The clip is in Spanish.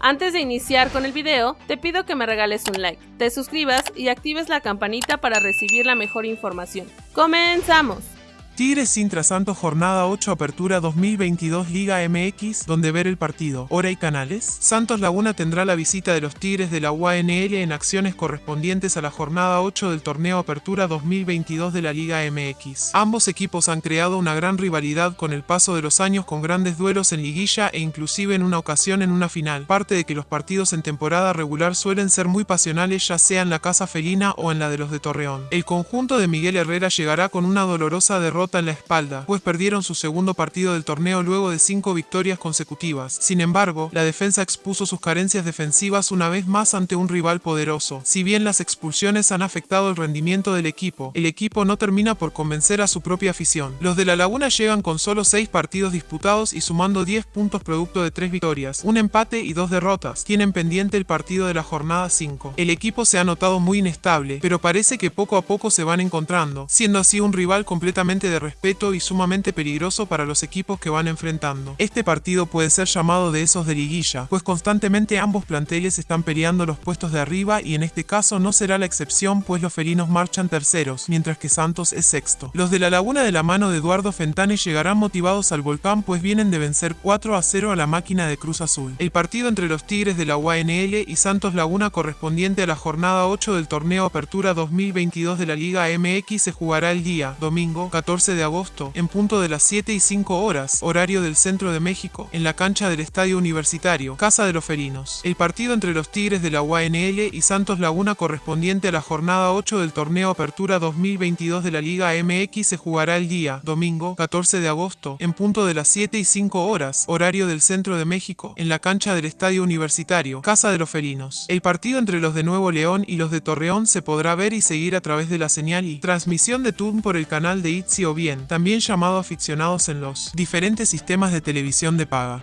Antes de iniciar con el video, te pido que me regales un like, te suscribas y actives la campanita para recibir la mejor información. ¡Comenzamos! Tigres Sintra Santos Jornada 8 Apertura 2022 Liga MX, donde ver el partido, hora y canales. Santos Laguna tendrá la visita de los Tigres de la UANL en acciones correspondientes a la jornada 8 del torneo Apertura 2022 de la Liga MX. Ambos equipos han creado una gran rivalidad con el paso de los años con grandes duelos en liguilla e inclusive en una ocasión en una final, parte de que los partidos en temporada regular suelen ser muy pasionales ya sea en la Casa Felina o en la de los de Torreón. El conjunto de Miguel Herrera llegará con una dolorosa derrota en la espalda, pues perdieron su segundo partido del torneo luego de cinco victorias consecutivas. Sin embargo, la defensa expuso sus carencias defensivas una vez más ante un rival poderoso. Si bien las expulsiones han afectado el rendimiento del equipo, el equipo no termina por convencer a su propia afición. Los de la Laguna llegan con solo 6 partidos disputados y sumando 10 puntos producto de 3 victorias, un empate y 2 derrotas. Tienen pendiente el partido de la jornada 5. El equipo se ha notado muy inestable, pero parece que poco a poco se van encontrando, siendo así un rival completamente de respeto y sumamente peligroso para los equipos que van enfrentando. Este partido puede ser llamado de esos de liguilla, pues constantemente ambos planteles están peleando los puestos de arriba y en este caso no será la excepción pues los felinos marchan terceros, mientras que Santos es sexto. Los de la Laguna de la mano de Eduardo Fentane llegarán motivados al volcán pues vienen de vencer 4 a 0 a la máquina de Cruz Azul. El partido entre los Tigres de la UANL y Santos Laguna correspondiente a la jornada 8 del torneo Apertura 2022 de la Liga MX se jugará el día, domingo, 14 de agosto, en punto de las 7 y 5 horas, horario del centro de México, en la cancha del Estadio Universitario, Casa de los Felinos. El partido entre los Tigres de la UANL y Santos Laguna correspondiente a la jornada 8 del torneo Apertura 2022 de la Liga MX se jugará el día, domingo, 14 de agosto, en punto de las 7 y 5 horas, horario del centro de México, en la cancha del Estadio Universitario, Casa de los Felinos. El partido entre los de Nuevo León y los de Torreón se podrá ver y seguir a través de la señal y transmisión de TUN por el canal de Bien, también llamado aficionados en los diferentes sistemas de televisión de paga.